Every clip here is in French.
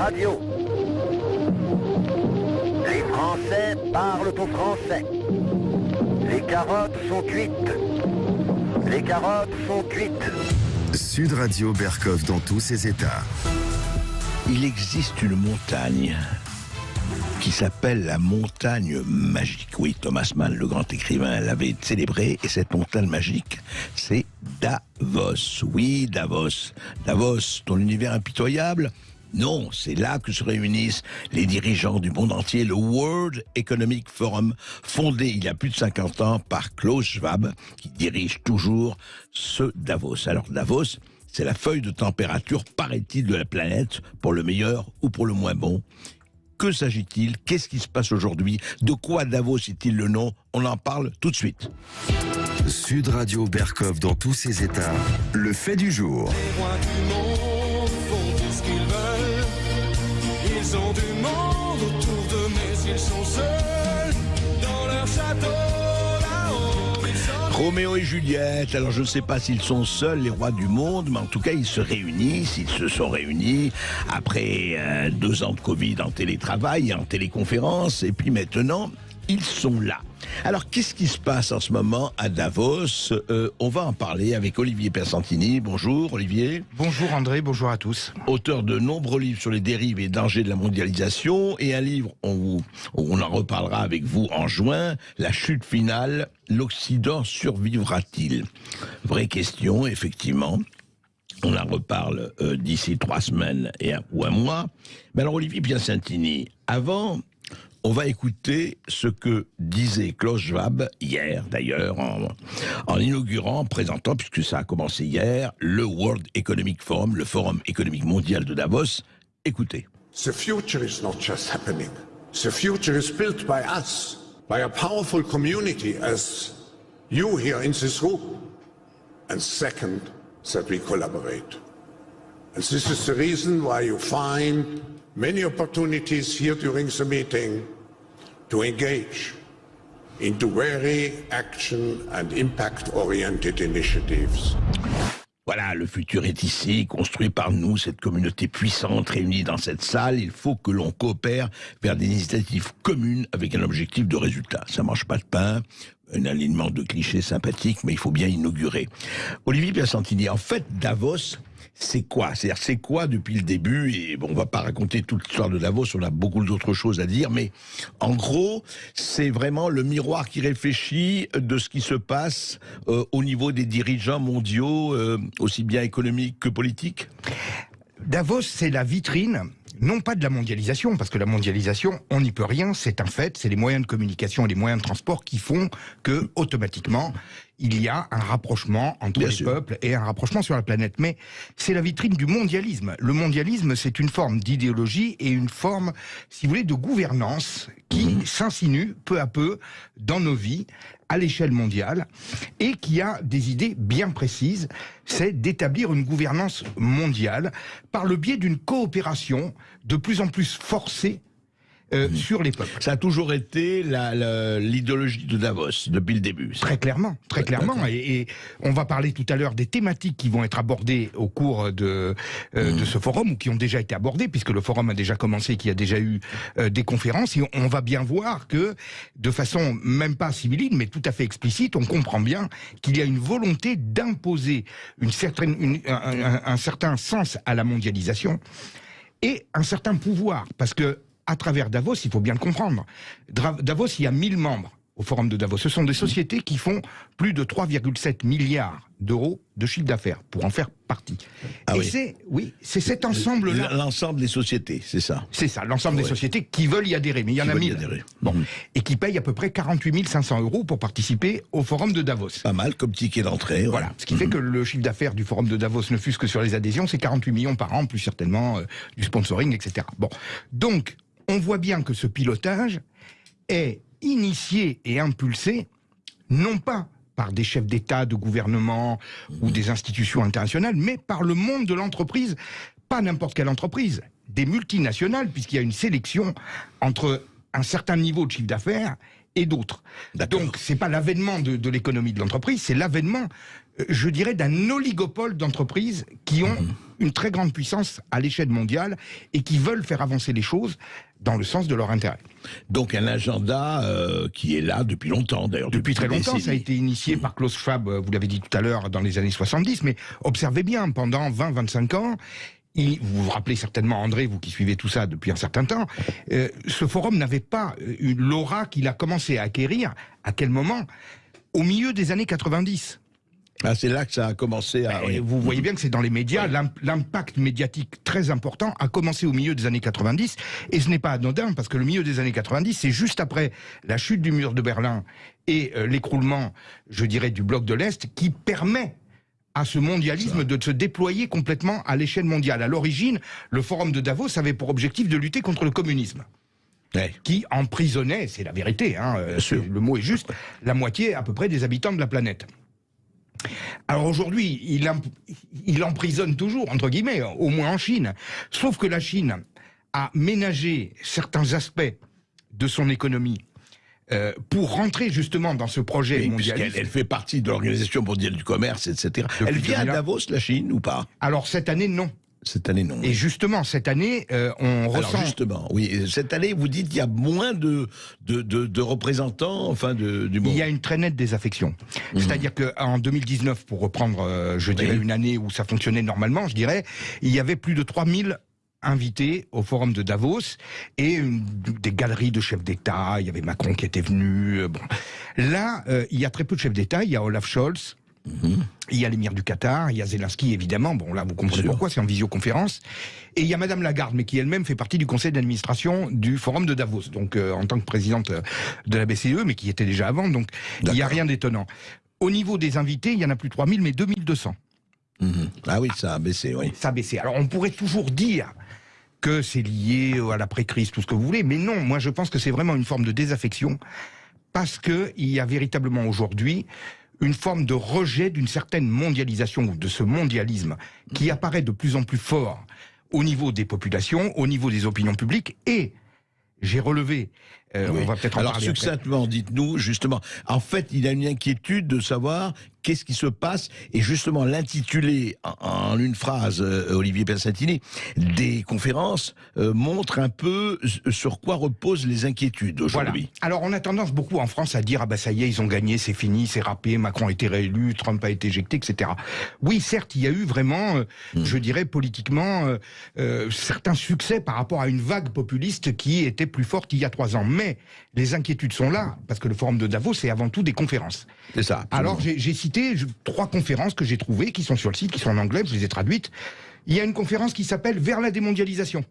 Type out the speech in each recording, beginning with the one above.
Radio. Les Français parlent au français. Les carottes sont cuites. Les carottes sont cuites. Sud Radio Berkov dans tous ses états. Il existe une montagne qui s'appelle la montagne magique. Oui, Thomas Mann, le grand écrivain, l'avait célébré, et cette montagne magique, c'est Davos. Oui, Davos. Davos, ton univers impitoyable non, c'est là que se réunissent les dirigeants du monde entier, le World Economic Forum, fondé il y a plus de 50 ans par Klaus Schwab, qui dirige toujours ce Davos. Alors Davos, c'est la feuille de température, paraît-il, de la planète, pour le meilleur ou pour le moins bon. Que s'agit-il? Qu'est-ce qui se passe aujourd'hui? De quoi Davos est-il le nom? On en parle tout de suite. Sud Radio Berkov dans tous ses états. Le fait du jour. Les rois du monde d'eux, mais ils sont seuls dans leur château Roméo et Juliette, alors je ne sais pas s'ils sont seuls les rois du monde, mais en tout cas ils se réunissent, ils se sont réunis après euh, deux ans de Covid en télétravail en téléconférence, et puis maintenant ils sont là. Alors qu'est-ce qui se passe en ce moment à Davos? Euh, On va en parler avec Olivier Persantini. Bonjour Olivier. Bonjour André, bonjour à tous. auteur de nombreux livres sur les dérives et dangers de la mondialisation, et un livre, on, vous- on en reparlera avec vous en juin, La chute finale, l'Occident survivra-t-il? Vraie question, effectivement. On en reparle euh, d'ici trois semaines et un, ou un mois. Mais alors, Olivier Piacentini, avant, on va écouter ce que disait Klaus Schwab hier, d'ailleurs, en, en inaugurant, en présentant, puisque ça a commencé hier, le World Economic Forum, le Forum économique mondial de Davos. Écoutez. The future is not just happening. The future is built by us, by a powerful community as you here in this room. And second, that we collaborate. And this is the reason why you find many opportunities here during the meeting to engage into very action and impact-oriented initiatives. Voilà, le futur est ici, construit par nous, cette communauté puissante réunie dans cette salle. Il faut que l'on coopère vers des initiatives communes avec un objectif de résultat. Ça mange pas de pain, un alignement de clichés sympathiques, mais il faut bien inaugurer. Olivier Piacentini, en fait, Davos, c'est quoi? C'est-à-dire, c'est quoi depuis le début? Et bon, on va pas raconter toute l'histoire de Davos, on a beaucoup d'autres choses à dire, mais en gros, c'est vraiment le miroir qui réfléchit de ce qui se passe euh, au niveau des dirigeants mondiaux, euh, aussi bien économiques que politiques. Davos, c'est la vitrine, non pas de la mondialisation, parce que la mondialisation, on n'y peut rien, c'est un fait, c'est les moyens de communication et les moyens de transport qui font que, automatiquement, il y a un rapprochement entre Bien les sûr. peuples et un rapprochement sur la planète. Mais c'est la vitrine du mondialisme. Le mondialisme, c'est une forme d'idéologie et une forme, si vous voulez, de gouvernance qui s'insinue peu à peu dans nos vies à l'échelle mondiale et qui a des idées bien précises, c'est d'établir une gouvernance mondiale par le biais d'une coopération de plus en plus forcée euh, sur les peuples. Ça a toujours été l'idéologie de Davos depuis le début. Très clairement, très Ouais, clairement. Et, et on va parler tout à l'heure des thématiques qui vont être abordées au cours de, euh, Mmh. de ce forum ou qui ont déjà été abordées, puisque le forum a déjà commencé, qu'il y a déjà eu euh, des conférences. Et on, on va bien voir que, de façon même pas sibylline, mais tout à fait explicite, on comprend bien qu'il y a une volonté d'imposer une certaine, une- un, un- un certain sens à la mondialisation et un certain pouvoir, parce que à travers Davos, il faut bien le comprendre. Davos, il y a 1000 membres au forum de Davos. Ce sont des sociétés qui font plus de 3,7 milliards d'euros de chiffre d'affaires pour en faire partie. Ah Et oui. c'est oui, c'est cet ensemble-là. L'ensemble des sociétés, c'est ça. C'est ça, l'ensemble des sociétés qui veulent y adhérer, mais il y en Qui a veulent y 1000. adhérer. Bon, Mhm. et qui payent à peu près 48 500 euros pour participer au forum de Davos. Pas mal comme ticket d'entrée. ouais. Voilà, ce qui fait que le chiffre d'affaires du forum de Davos ne fût que sur les adhésions, c'est 48 millions par an, plus certainement euh, du sponsoring, etc. Bon, donc on voit bien que ce pilotage est initié et impulsé non pas par des chefs d'État, de gouvernement ou des institutions internationales, mais par le monde de l'entreprise, pas n'importe quelle entreprise, des multinationales, puisqu'il y a une sélection entre un certain niveau de chiffre d'affaires et d'autres. Donc, c'est pas l'avènement de, l'économie de l'entreprise, c'est l'avènement je dirais, d'un oligopole d'entreprises qui ont une très grande puissance à l'échelle mondiale et qui veulent faire avancer les choses dans le sens de leur intérêt. Donc un agenda euh, qui est là depuis longtemps d'ailleurs. Depuis très longtemps, ça a été initié par Klaus Schwab, euh, vous l'avez dit tout à l'heure, dans les années 70, mais observez bien, pendant 20-25 ans, il- vous vous rappelez certainement, André, vous qui suivez tout ça depuis un certain temps, euh, ce forum n'avait pas une l'aura qu'il a commencé à acquérir. À quel moment? Au milieu des années 90. Ah, c'est là que ça a commencé à. Et oui. Vous voyez bien que c'est dans les médias, l'im- l'impact médiatique très important a commencé au milieu des années 90, et ce n'est pas anodin, parce que le milieu des années 90, c'est juste après la chute du mur de Berlin et euh, l'écroulement, je dirais, du bloc de l'Est, qui permet à ce mondialisme de se déployer complètement à l'échelle mondiale. À l'origine, le forum de Davos avait pour objectif de lutter contre le communisme Ouais. qui emprisonnait, c'est la vérité, hein, le mot est juste, la moitié à peu près des habitants de la planète. Alors aujourd'hui, il, em- il emprisonne toujours, entre guillemets, au moins en Chine. Sauf que la Chine a ménagé certains aspects de son économie euh, pour rentrer justement dans ce projet Oui, mondialiste. elle fait partie de l'Organisation mondiale du commerce, etc. elle vient à 2001. Davos, la Chine, ou pas? Alors cette année, non. Cette année, non. Et justement, cette année, euh, on Alors ressent... justement, oui, cette année, vous dites qu'il y a moins de, de, de, de représentants, enfin, de, du monde. Il y a une très nette désaffection. C'est-à-dire qu'en 2019, pour reprendre, euh, je dirais, une année où ça fonctionnait normalement, je dirais, il y avait plus de 3000 invités au forum de Davos et une- des galeries de chefs d'État. Il y avait Macron qui était venu. euh, bon. Là, euh, il y a très peu de chefs d'État. Il y a Olaf Scholz. Il y a l'émir du Qatar, il y a Zelensky évidemment, bon là vous comprenez pourquoi, c'est en visioconférence. Et il y a Madame Lagarde, mais qui elle-même fait partie du conseil d'administration du Forum de Davos, donc euh, en tant que présidente euh, de la BCE, mais qui était déjà avant, donc il n'y a rien d'étonnant. Au niveau des invités, il y en a plus 3000, mais 2200. Mhm. Ah oui, ça a baissé, oui. Ça a baissé. Alors on pourrait toujours dire que c'est lié à l'après-crise, tout ce que vous voulez, mais non, moi je pense que c'est vraiment une forme de désaffection, parce qu'il y a véritablement aujourd'hui une forme de rejet d'une certaine mondialisation, ou de ce mondialisme, qui apparaît de plus en plus fort au niveau des populations, au niveau des opinions publiques, et j'ai relevé, euh, Oui. on va peut-être en Alors parler succinctement, dites-nous justement. En fait, il a une inquiétude de savoir qu'est-ce qui se passe et justement l'intitulé en, une phrase, euh, Olivier Pensatini, des conférences euh, montre un peu sur quoi reposent les inquiétudes Voilà. aujourd'hui. Alors on a tendance beaucoup en France à dire ah bah ça y est ils ont gagné c'est fini c'est râpé Macron a été réélu Trump a été éjecté etc. Oui certes il y a eu vraiment euh, Hmm. je dirais politiquement euh, certains succès par rapport à une vague populiste qui était plus forte il y a trois ans mais les inquiétudes sont là parce que le forum de Davos c'est avant tout des conférences. C'est ça. Alors j'ai j'ai je- trois conférences que j'ai trouvées qui sont sur le site qui sont en anglais je les ai traduites. Il y a une conférence qui s'appelle Vers la démondialisation.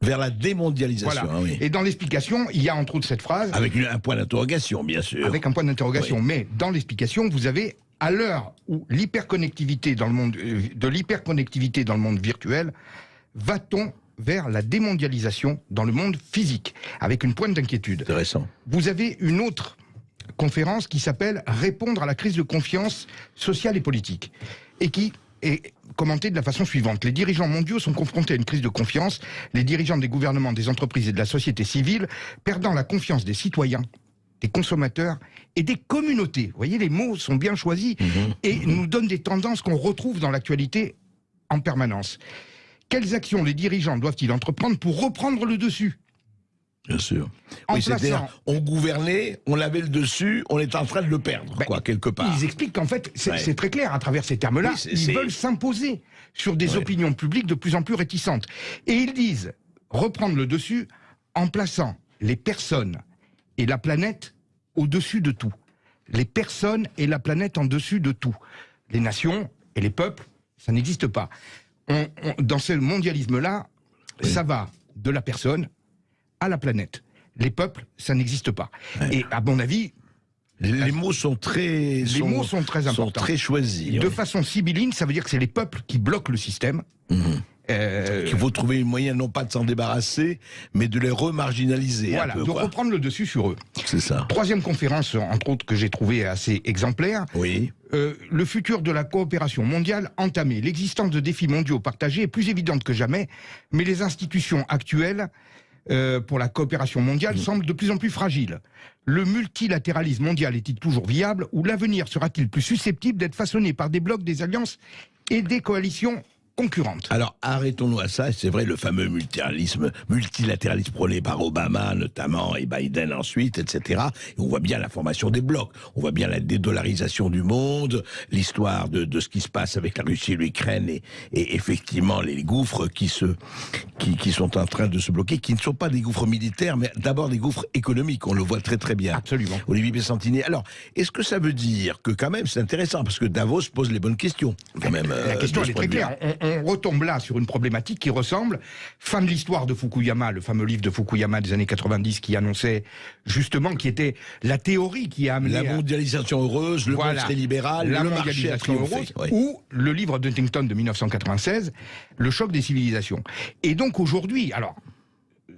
vers la démondialisation, Voilà. ah oui. Et dans l'explication, il y a entre autres cette phrase avec un point d'interrogation, bien sûr. avec un point d'interrogation. Mais dans l'explication, vous avez à l'heure où l'hyperconnectivité dans le monde euh, de l'hyperconnectivité dans le monde virtuel, va-t-on vers la démondialisation dans le monde physique? Avec une pointe d'inquiétude. Intéressant. Vous avez une autre conférence qui s'appelle Répondre à la crise de confiance sociale et politique et qui est commentée de la façon suivante. Les dirigeants mondiaux sont confrontés à une crise de confiance, les dirigeants des gouvernements, des entreprises et de la société civile perdant la confiance des citoyens, des consommateurs et des communautés. Vous voyez, les mots sont bien choisis et nous donnent des tendances qu'on retrouve dans l'actualité en permanence. Quelles actions les dirigeants doivent-ils entreprendre pour reprendre le dessus? Bien sûr. En oui, c'est-à-dire, plaçant- on gouvernait, on avait le dessus, on est en train de le perdre, Ben, quoi, quelque part. Ils expliquent qu'en fait, c'est Ouais. très clair à travers ces termes-là, Oui, ils veulent s'imposer sur des Ouais. opinions publiques de plus en plus réticentes. Et ils disent reprendre le dessus en plaçant les personnes et la planète au-dessus de tout. Les personnes et la planète en dessus de tout. Les nations et les peuples, ça n'existe pas. On- on- dans ce mondialisme-là, ça va de la personne à la planète. Les peuples, ça n'existe pas. Et à mon avis, Les, mots sont très, les mots sont très importants. très choisis. De oui. façon sibylline, ça veut dire que c'est les peuples qui bloquent le système. Euh, Qu'il faut trouver un moyen non pas de s'en débarrasser, mais de les remarginaliser. voilà, peu, de quoi. reprendre le dessus sur eux. C'est ça. Troisième conférence, entre autres, que j'ai trouvée assez exemplaire, Oui. euh, le futur de la coopération mondiale entamé. L'existence de défis mondiaux partagés est plus évidente que jamais, mais les institutions actuelles euh, pour la coopération mondiale semble de plus en plus fragile. Le multilatéralisme mondial est-il toujours viable ou l'avenir sera-t-il plus susceptible d'être façonné par des blocs, des alliances et des coalitions concurrentes Alors arrêtons-nous à ça. C'est vrai, le fameux multilatéralisme, multilatéralisme prôné par Obama notamment et Biden ensuite, etc. Et on voit bien la formation des blocs. On voit bien la dédollarisation du monde, l'histoire de, de, ce qui se passe avec la Russie et l'Ukraine et, et, effectivement les gouffres qui se qui, qui, sont en train de se bloquer, qui ne sont pas des gouffres militaires, mais d'abord des gouffres économiques. On le voit très très bien. Absolument. Olivier Pessantini. Alors, est-ce que ça veut dire que quand même c'est intéressant parce que Davos pose les bonnes questions quand même. La euh, question elle est très claire. On, on, retombe là sur une problématique qui ressemble fin de l'histoire de Fukuyama, le fameux livre de Fukuyama des années 90 qui annonçait justement qui était la théorie qui a amené la mondialisation heureuse, le voilà, monde libéral, la le mondialisation heureuse, ouais. ou le livre d'Huntington de 1996, le choc des civilisations. Et donc aujourd'hui, alors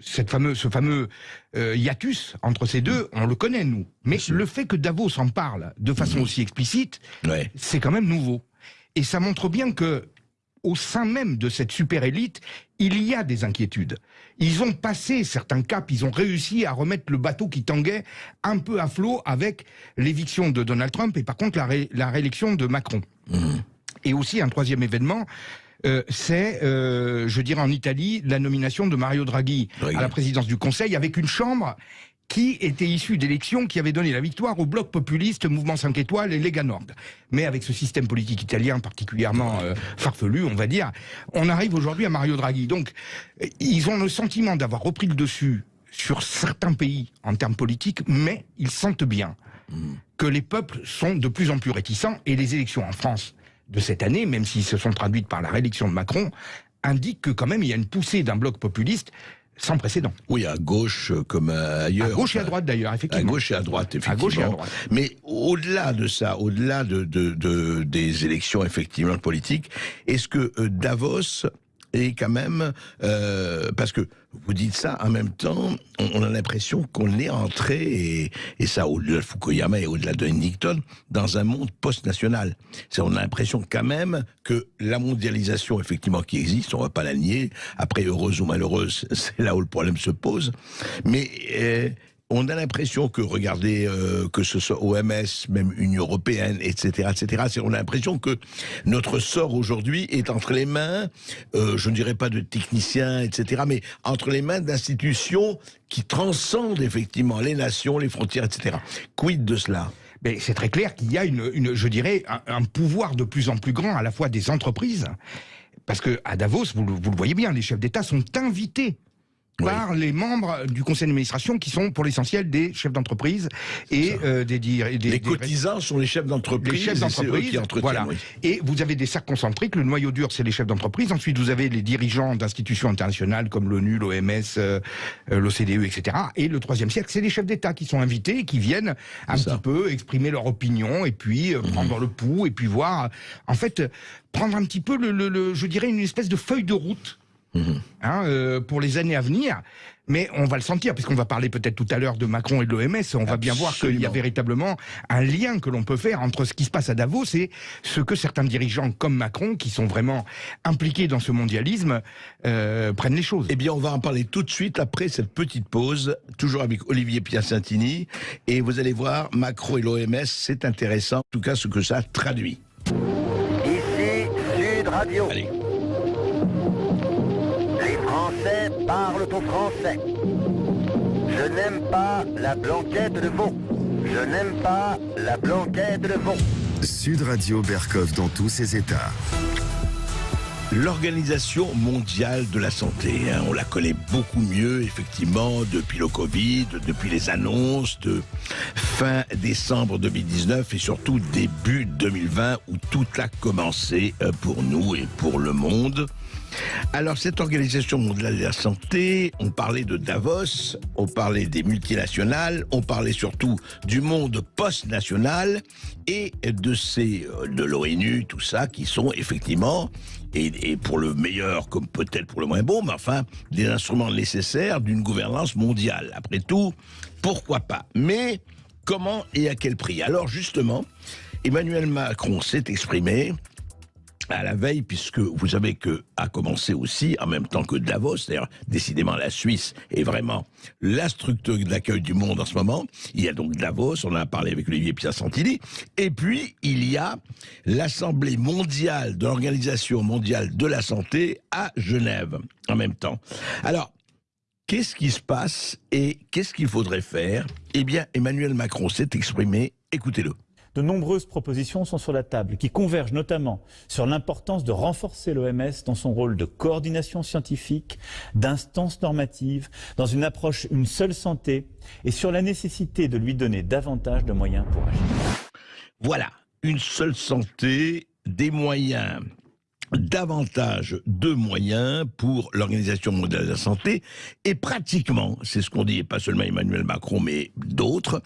cette ce fameux euh, hiatus entre ces deux, on le connaît nous. Mais le fait que Davos en parle de façon mmh. aussi explicite, ouais. c'est quand même nouveau. Et ça montre bien que au sein même de cette super élite, il y a des inquiétudes. Ils ont passé certains caps, ils ont réussi à remettre le bateau qui tanguait un peu à flot avec l'éviction de Donald Trump et par contre la, ré la réélection de Macron. Mmh. Et aussi un troisième événement, euh, c'est, euh, je dirais en Italie, la nomination de Mario Draghi oui. à la présidence du Conseil avec une chambre qui était issue d'élections qui avaient donné la victoire au bloc populiste Mouvement 5 étoiles et Lega Nord. Mais avec ce système politique italien particulièrement euh, farfelu, on va dire, on arrive aujourd'hui à Mario Draghi. Donc, ils ont le sentiment d'avoir repris le dessus sur certains pays en termes politiques, mais ils sentent bien que les peuples sont de plus en plus réticents et les élections en France de cette année, même s'ils se sont traduites par la réélection de Macron, indiquent que quand même il y a une poussée d'un bloc populiste sans précédent. Oui, à gauche comme ailleurs. À gauche et à droite d'ailleurs, effectivement. À gauche et à droite, effectivement. À gauche et à droite. Mais au-delà de ça, au-delà de, de, de, des élections effectivement politiques, est-ce que euh, Davos est quand même euh, parce que vous dites ça en même temps, on, a l'impression qu'on est entré et, et ça au-delà de Fukuyama et au-delà de Huntington dans un monde post-national. On a l'impression quand même que la mondialisation effectivement qui existe, on va pas la nier. Après heureuse ou malheureuse, c'est là où le problème se pose. Mais euh, on a l'impression que, regardez, euh, que ce soit OMS, même Union Européenne, etc., etc., on a l'impression que notre sort aujourd'hui est entre les mains, euh, je ne dirais pas de techniciens, etc., mais entre les mains d'institutions qui transcendent effectivement les nations, les frontières, etc. Quid de cela? C'est très clair qu'il y a une, je dirais, un, pouvoir de plus en plus grand à la fois des entreprises, parce que à Davos, vous le voyez bien, les chefs d'État sont invités par les membres du conseil d'administration qui sont pour l'essentiel des chefs d'entreprise et euh, des, des, les des cotisants sont les chefs d'entreprise les chefs d'entreprise qui voilà. oui. et vous avez des cercles concentriques le noyau dur c'est les chefs d'entreprise. Ensuite vous avez les dirigeants d'institutions internationales comme l'ONU l'OMS euh, l'OCDE etc et le troisième cercle c'est les chefs d'État qui sont invités et qui viennent un petit peu exprimer leur opinion et puis euh, mmh. prendre le pouls et puis voir en fait prendre un petit peu le, le, le je dirais une espèce de feuille de route Mmh. Hein, euh, pour les années à venir. Mais on va le sentir, puisqu'on va parler peut-être tout à l'heure de Macron et de l'OMS, on Absolument. va bien voir qu'il y a véritablement un lien que l'on peut faire entre ce qui se passe à Davos et ce que certains dirigeants comme Macron, qui sont vraiment impliqués dans ce mondialisme, euh, prennent les choses. Eh bien, on va en parler tout de suite après cette petite pause, toujours avec Olivier Piacentini. Et vous allez voir, Macron et l'OMS, c'est intéressant, en tout cas ce que ça traduit. Ici, Sud Radio. Allez. Français parlent au français. Je n'aime pas la blanquette de veau. Je n'aime pas la blanquette de veau. Sud Radio Berkov dans tous ses états. L'Organisation mondiale de la santé, hein, on la connaît beaucoup mieux effectivement depuis le Covid, depuis les annonces de fin décembre 2019 et surtout début 2020 où tout a commencé euh, pour nous et pour le monde. Alors cette organisation mondiale de la santé, on parlait de Davos, on parlait des multinationales, on parlait surtout du monde post-national et de ces de l'ONU, tout ça, qui sont effectivement et, et, pour le meilleur comme peut-être pour le moins bon, mais enfin des instruments nécessaires d'une gouvernance mondiale. Après tout, pourquoi pas? Mais comment et à quel prix? Alors justement, Emmanuel Macron s'est exprimé à la veille, puisque vous savez que a commencé aussi, en même temps que Davos, d'ailleurs, décidément la Suisse est vraiment la structure d'accueil du monde en ce moment. Il y a donc Davos, on en a parlé avec Olivier Piacentini, et puis il y a l'Assemblée mondiale de l'Organisation mondiale de la santé à Genève en même temps. Alors, qu'est-ce qui se passe et qu'est-ce qu'il faudrait faire? Eh bien, Emmanuel Macron s'est exprimé, écoutez-le. De nombreuses propositions sont sur la table qui convergent notamment sur l'importance de renforcer l'OMS dans son rôle de coordination scientifique, d'instance normative, dans une approche une seule santé et sur la nécessité de lui donner davantage de moyens pour agir. Voilà, une seule santé, des moyens davantage de moyens pour l'Organisation mondiale de la santé et pratiquement, c'est ce qu'on dit, et pas seulement Emmanuel Macron, mais d'autres,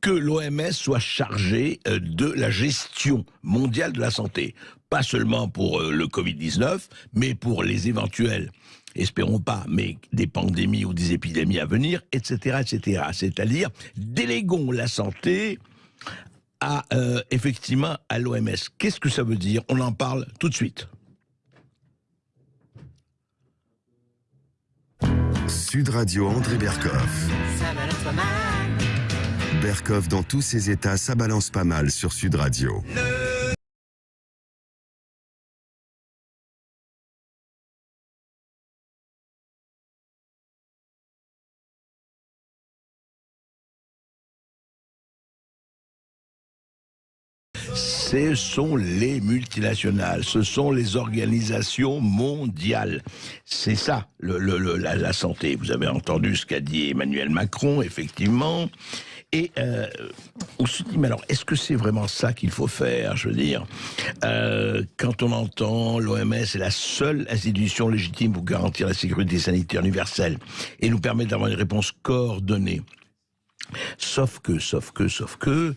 que l'OMS soit chargée euh, de la gestion mondiale de la santé. Pas seulement pour euh, le Covid-19, mais pour les éventuels espérons pas, mais des pandémies ou des épidémies à venir, etc., etc. C'est-à-dire, déléguons la santé euh, effectivement, à l'OMS. Qu'est-ce que ça veut dire? On en parle tout de suite. Sud Radio André Berkoff. Berkoff dans tous ses états, ça balance pas mal sur Sud Radio. Ce sont les multinationales, ce sont les organisations mondiales. C'est ça, la, santé. Vous avez entendu ce qu'a dit Emmanuel Macron, effectivement. Et on se dit, mais alors, est-ce que c'est vraiment ça qu'il faut faire Je veux dire, euh, quand on entend l'OMS est la seule institution légitime pour garantir la sécurité sanitaire universelle et nous permettre d'avoir une réponse coordonnée. Sauf que, sauf que, sauf que,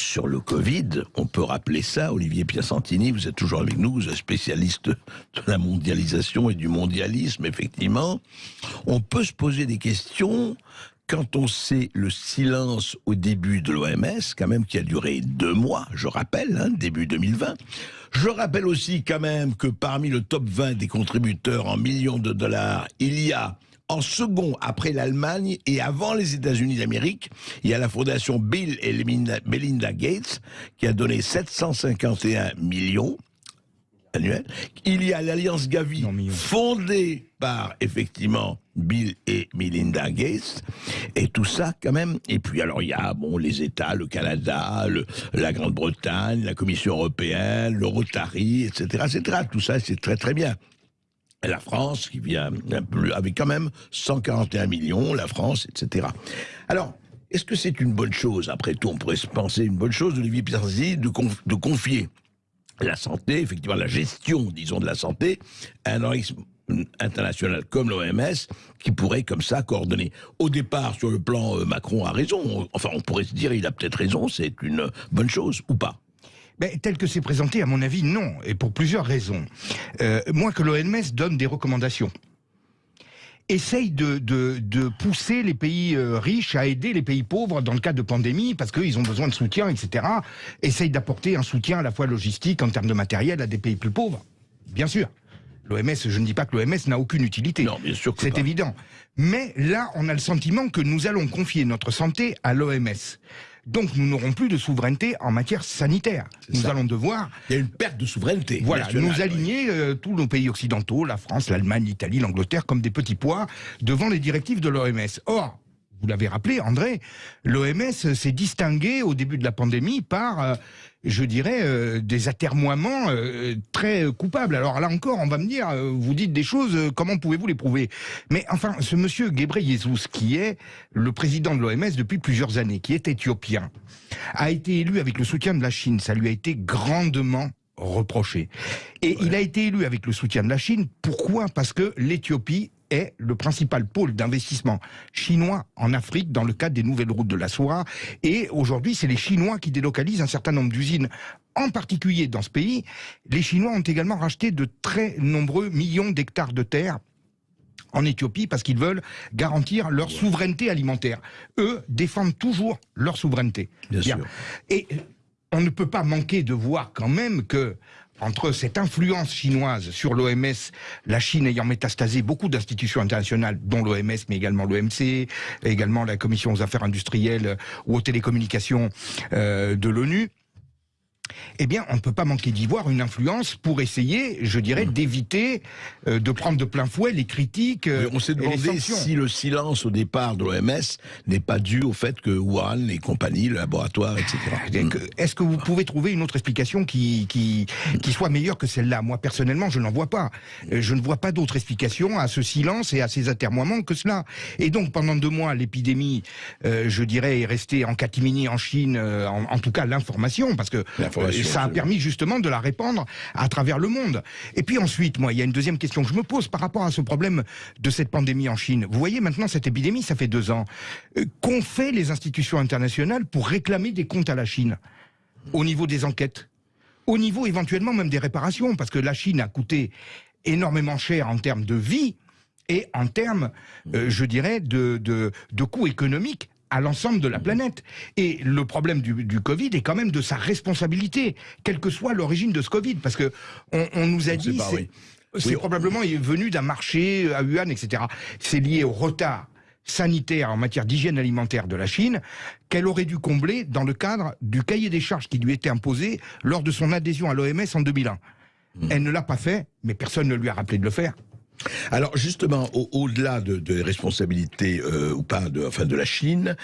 sur le Covid, on peut rappeler ça, Olivier Piacentini, vous êtes toujours avec nous, vous êtes spécialiste de la mondialisation et du mondialisme, effectivement. On peut se poser des questions quand on sait le silence au début de l'OMS, quand même qui a duré deux mois, je rappelle, hein, début 2020. Je rappelle aussi quand même que parmi le top 20 des contributeurs en millions de dollars, il y a en second, après l'Allemagne et avant les États-Unis d'Amérique, il y a la fondation Bill et Melinda Gates qui a donné 751 millions annuels. Il y a l'Alliance Gavi fondée par effectivement Bill et Melinda Gates et tout ça quand même. Et puis alors il y a bon les États, le Canada, le- la Grande-Bretagne, la Commission européenne, le Rotary, etc., etc. Tout ça c'est très très bien. La France qui vient avec quand même 141 millions, la France, etc. Alors, est-ce que c'est une bonne chose Après tout, on pourrait se penser une bonne chose, Olivier Pirzzi, de, de confier la santé, effectivement la gestion, disons, de la santé, à un organisme international comme l'OMS qui pourrait comme ça coordonner. Au départ, sur le plan, euh, Macron a raison. Enfin, on pourrait se dire, il a peut-être raison, c'est une bonne chose ou pas? Ben, tel que c'est présenté, à mon avis, non, et pour plusieurs raisons. Euh, moi, que l'OMS donne des recommandations. Essaye de, de, de pousser les pays euh, riches à aider les pays pauvres dans le cas de pandémie, parce qu'ils ont besoin de soutien, etc. Essaye d'apporter un soutien à la fois logistique, en termes de matériel, à des pays plus pauvres. Bien sûr. L'OMS, je ne dis pas que l'OMS n'a aucune utilité. Non, bien sûr que C'est évident. Mais là, on a le sentiment que nous allons confier notre santé à l'OMS. Donc nous n'aurons plus de souveraineté en matière sanitaire. Nous ça. allons devoir Il y a une perte de souveraineté. voilà, nous aligner euh, tous nos pays occidentaux, la France, l'Allemagne, l'Italie, l'Angleterre, comme des petits pois devant les directives de l'OMS. Or, vous l'avez rappelé, André, l'OMS s'est distingué au début de la pandémie par, euh, je dirais, euh, des atermoiements euh, très coupables. Alors là encore, on va me dire, euh, vous dites des choses, euh, comment pouvez-vous les prouver? Mais enfin, ce monsieur Ghebreyesus, qui est le président de l'OMS depuis plusieurs années, qui est éthiopien, a été élu avec le soutien de la Chine. Ça lui a été grandement reproché. Et il a été élu avec le soutien de la Chine. Pourquoi? Parce que l'Éthiopie est le principal pôle d'investissement chinois en Afrique dans le cadre des nouvelles routes de la soie. Et aujourd'hui, c'est les Chinois qui délocalisent un certain nombre d'usines. En particulier dans ce pays, les Chinois ont également racheté de très nombreux millions d'hectares de terre en Éthiopie parce qu'ils veulent garantir leur souveraineté alimentaire. Eux défendent toujours leur souveraineté. Bien sûr. Et on ne peut pas manquer de voir quand même que entre cette influence chinoise sur l'OMS, la Chine ayant métastasé beaucoup d'institutions internationales, dont l'OMS, mais également l'OMC, également la Commission aux affaires industrielles ou aux télécommunications euh, de l'ONU, eh bien, on ne peut pas manquer d'y voir une influence pour essayer, je dirais, Mmh. d'éviter euh, de prendre de plein fouet les critiques. euh, on s'est demandé si le silence au départ de l'OMS n'est pas dû au fait que Wuhan, et compagnie, le laboratoire, etc. Et que- Est-ce que vous pouvez trouver une autre explication qui, qui, qui soit meilleure que celle-là? Moi, personnellement, je n'en vois pas. Euh, Je ne vois pas d'autre explication à ce silence et à ces atermoiements que cela. Et donc, pendant deux mois, l'épidémie, euh, je dirais, est restée en catimini en Chine, euh, en, en tout cas l'information, parce que L'information, ça a permis justement de la répandre à travers le monde. Et puis ensuite, moi, il y a une deuxième question que je me pose par rapport à ce problème de cette pandémie en Chine. Vous voyez, maintenant, cette épidémie, ça fait deux ans. Euh, Qu'ont fait les institutions internationales pour réclamer des comptes à la Chine au niveau des enquêtes, au niveau éventuellement même des réparations, parce que la Chine a coûté énormément cher en termes de vie et en termes, euh, je dirais, de, de, de coûts économiques à l'ensemble de la planète. Et le problème du, du Covid est quand même de sa responsabilité, quelle que soit l'origine de ce Covid, parce que on, on nous a On dit c'est oui. probablement venu d'un marché à Wuhan, etc. C'est lié au retard sanitaire en matière d'hygiène alimentaire de la Chine qu'elle aurait dû combler dans le cadre du cahier des charges qui lui était imposé lors de son adhésion à l'OMS en 2001. Hmm. Elle ne l'a pas fait, mais personne ne lui a rappelé de le faire. Alors justement, au- au-delà de, de responsabilités euh, ou pas de, enfin de la Chine,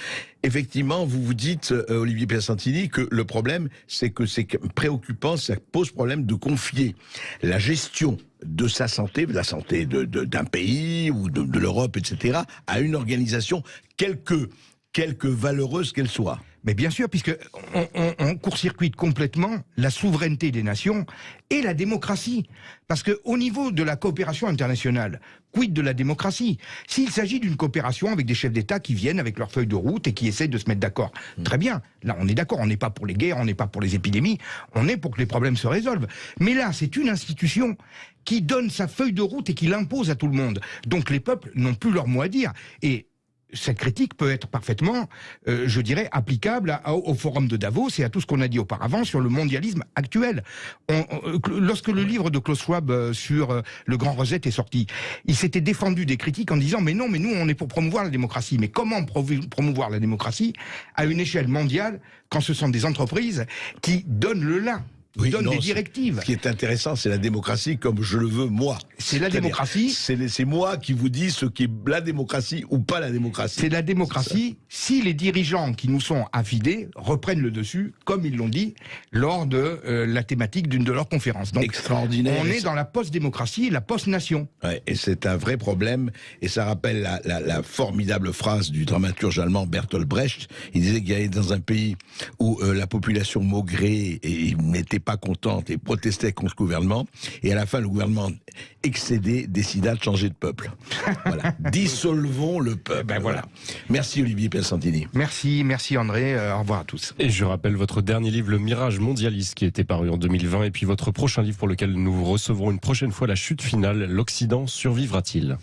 effectivement, vous vous dites, euh, Olivier Piacentini, que le problème, c'est que c'est préoccupant, ça pose problème de confier la gestion de sa santé, de la santé d'un pays ou de, de l'Europe, etc., à une organisation, quelque, quelque valeureuse qu'elle soit. Mais bien sûr, puisque on, on- on court-circuite complètement la souveraineté des nations et la démocratie. Parce que au niveau de la coopération internationale, quid de la démocratie? S'il s'agit d'une coopération avec des chefs d'État qui viennent avec leur feuille de route et qui essaient de se mettre d'accord, très bien. Là, on est d'accord. On n'est pas pour les guerres, on n'est pas pour les épidémies. On est pour que les problèmes se résolvent. Mais là, c'est une institution qui donne sa feuille de route et qui l'impose à tout le monde. Donc les peuples n'ont plus leur mot à dire. Et cette critique peut être parfaitement, euh, je dirais, applicable au, forum de Davos et à tout ce qu'on a dit auparavant sur le mondialisme actuel. Euh, lorsque le livre de Klaus Schwab euh, sur le Grand Reset est sorti, il s'était défendu des critiques en disant mais non, mais nous on est pour promouvoir la démocratie. Mais comment promouvoir la démocratie à une échelle mondiale quand ce sont des entreprises qui donnent le là, Oui, donnent non, des directives Ce qui est intéressant, c'est la démocratie comme je le veux moi. C'est la démocratie. C'est moi qui vous dis ce qui est la démocratie ou pas la démocratie. C'est la démocratie si les dirigeants qui nous sont affidés reprennent le dessus, comme ils l'ont dit, lors de euh, la thématique d'une de leurs conférences. Donc, Extraordinaire. on est dans la post-démocratie, la post-nation. Ouais, et c'est un vrai problème, et ça rappelle la, la- la formidable phrase du dramaturge allemand Bertolt Brecht. Il disait qu'il y avait dans un pays où euh, la population maugrait et n'était pas contente et protestait contre le gouvernement, et à la fin le gouvernement excédé décida de changer de peuple. Voilà, dissolvons le peuple. ben voilà. Merci Olivier Piacentini. Merci, merci André, euh, au revoir à tous. Et je rappelle votre dernier livre, Le Mirage Mondialiste, qui était paru en 2020, et puis votre prochain livre pour lequel nous recevrons une prochaine fois la chute finale, L'Occident survivra-t-il?